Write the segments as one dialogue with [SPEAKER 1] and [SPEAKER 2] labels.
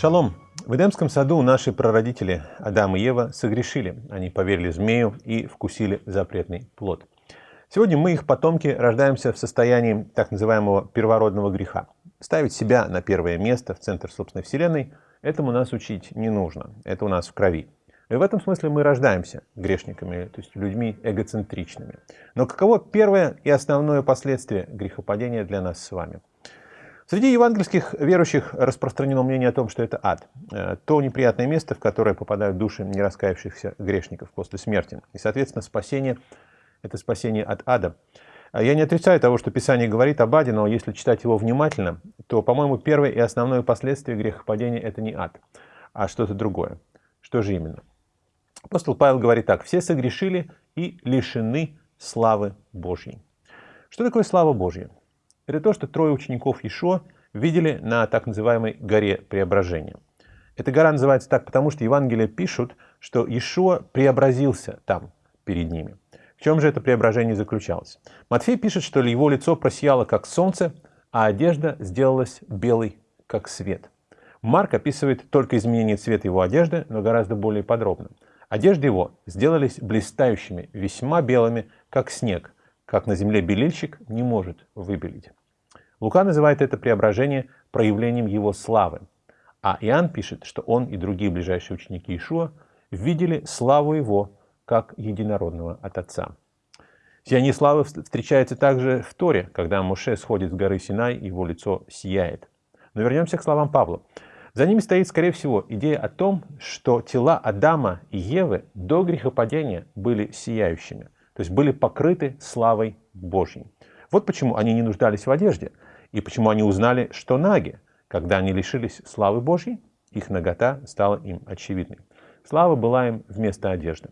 [SPEAKER 1] Шалом! В Эдемском саду наши прародители Адам и Ева согрешили. Они поверили змею и вкусили запретный плод. Сегодня мы, их потомки, рождаемся в состоянии так называемого первородного греха. Ставить себя на первое место, в центр собственной вселенной, этому нас учить не нужно. Это у нас в крови. И в этом смысле мы рождаемся грешниками, то есть людьми эгоцентричными. Но каково первое и основное последствие грехопадения для нас с вами? Среди евангельских верующих распространено мнение о том, что это ад. Э, то неприятное место, в которое попадают души нераскаявшихся грешников после смерти. И, соответственно, спасение – это спасение от ада. А я не отрицаю того, что Писание говорит об аде, но если читать его внимательно, то, по-моему, первое и основное последствие грехопадения – это не ад, а что-то другое. Что же именно? Апостол Павел говорит так. «Все согрешили и лишены славы Божьей». Что такое слава Божья? Это то, что трое учеников Ишуа видели на так называемой горе преображения. Эта гора называется так, потому что Евангелия пишут, что Ишуа преобразился там, перед ними. В чем же это преображение заключалось? Матфей пишет, что его лицо просияло, как солнце, а одежда сделалась белой, как свет. Марк описывает только изменение цвета его одежды, но гораздо более подробно. Одежды его сделались блистающими, весьма белыми, как снег, как на земле белильщик не может выбелить. Лука называет это преображение проявлением его славы. А Иоанн пишет, что он и другие ближайшие ученики Ишуа видели славу его как единородного от Отца. Сияние славы встречается также в Торе, когда Моше сходит с горы Синай, его лицо сияет. Но вернемся к словам Павла. За ними стоит, скорее всего, идея о том, что тела Адама и Евы до грехопадения были сияющими, то есть были покрыты славой Божьей. Вот почему они не нуждались в одежде – и почему они узнали, что наги, когда они лишились славы Божьей, их нагота стала им очевидной. Слава была им вместо одежды.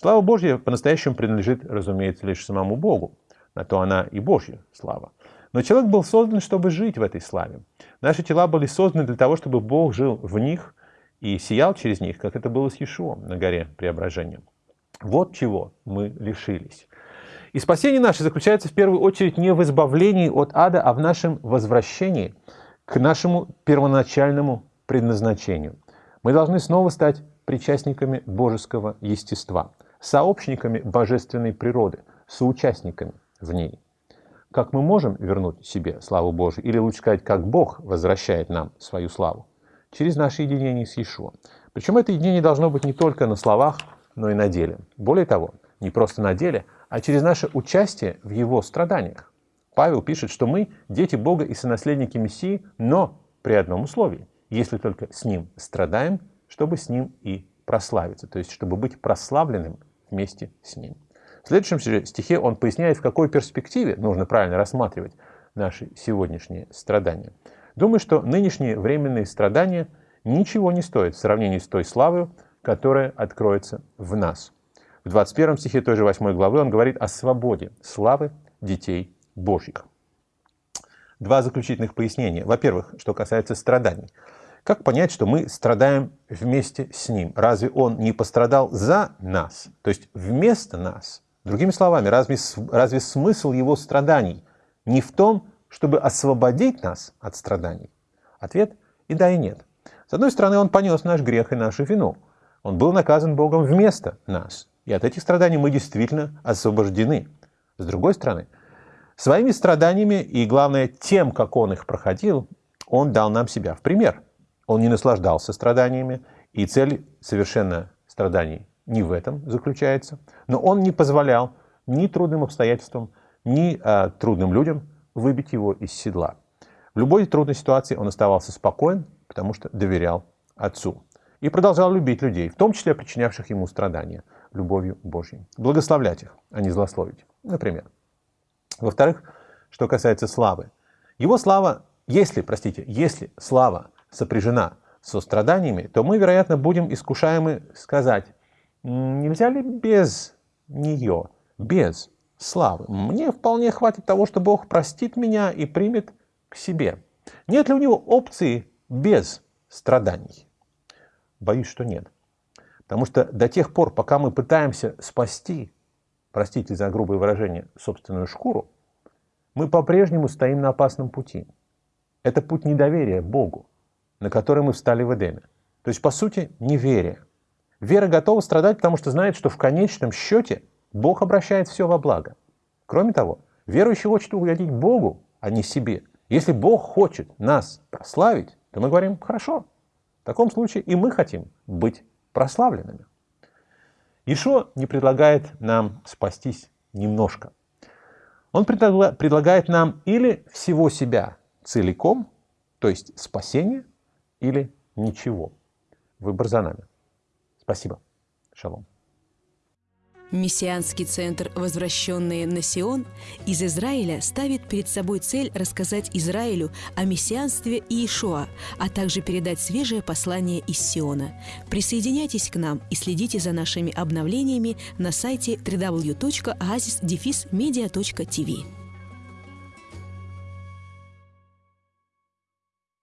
[SPEAKER 1] Слава Божья по-настоящему принадлежит, разумеется, лишь самому Богу. На то она и Божья слава. Но человек был создан, чтобы жить в этой славе. Наши тела были созданы для того, чтобы Бог жил в них и сиял через них, как это было с Иешуом на горе Преображения. Вот чего мы лишились. И спасение наше заключается в первую очередь не в избавлении от ада, а в нашем возвращении к нашему первоначальному предназначению. Мы должны снова стать причастниками божеского естества, сообщниками божественной природы, соучастниками в ней. Как мы можем вернуть себе славу Божию, или лучше сказать, как Бог возвращает нам свою славу? Через наше единение с Иешуа. Причем это единение должно быть не только на словах, но и на деле. Более того, не просто на деле, а через наше участие в его страданиях. Павел пишет, что мы дети Бога и сонаследники Мессии, но при одном условии, если только с Ним страдаем, чтобы с Ним и прославиться, то есть чтобы быть прославленным вместе с Ним. В следующем стихе он поясняет, в какой перспективе нужно правильно рассматривать наши сегодняшние страдания. Думаю, что нынешние временные страдания ничего не стоят в сравнении с той славой, которая откроется в нас. В 21 стихе той же 8 главы он говорит о свободе, славы детей Божьих. Два заключительных пояснения. Во-первых, что касается страданий. Как понять, что мы страдаем вместе с Ним? Разве Он не пострадал за нас, то есть вместо нас? Другими словами, разве, разве смысл Его страданий не в том, чтобы освободить нас от страданий? Ответ и да, и нет. С одной стороны, Он понес наш грех и нашу вину. Он был наказан Богом вместо нас. И от этих страданий мы действительно освобождены. С другой стороны, своими страданиями и, главное, тем, как он их проходил, он дал нам себя в пример. Он не наслаждался страданиями, и цель совершенно страданий не в этом заключается. Но он не позволял ни трудным обстоятельствам, ни а, трудным людям выбить его из седла. В любой трудной ситуации он оставался спокоен, потому что доверял Отцу. И продолжал любить людей, в том числе причинявших ему страдания любовью Божьей. Благословлять их, а не злословить, например. Во-вторых, что касается славы. Его слава, если, простите, если слава сопряжена со страданиями, то мы, вероятно, будем искушаемы сказать, нельзя ли без нее, без славы? Мне вполне хватит того, что Бог простит меня и примет к себе. Нет ли у него опции без страданий? Боюсь, что нет. Потому что до тех пор, пока мы пытаемся спасти, простите за грубое выражение, собственную шкуру, мы по-прежнему стоим на опасном пути. Это путь недоверия Богу, на который мы встали в Эдеме. То есть, по сути, неверие. Вера готова страдать, потому что знает, что в конечном счете Бог обращает все во благо. Кроме того, верующий хочет угодить Богу, а не себе. Если Бог хочет нас прославить, то мы говорим «хорошо». В таком случае и мы хотим быть прославленными. Ишо не предлагает нам спастись немножко. Он предлагает нам или всего себя целиком, то есть спасение, или ничего. Выбор за нами. Спасибо. Шалом.
[SPEAKER 2] Мессианский центр «Возвращенные на Сион» из Израиля ставит перед собой цель рассказать Израилю о мессианстве Иешуа, а также передать свежее послание из Сиона. Присоединяйтесь к нам и следите за нашими обновлениями на сайте www.oasisdefismedia.tv.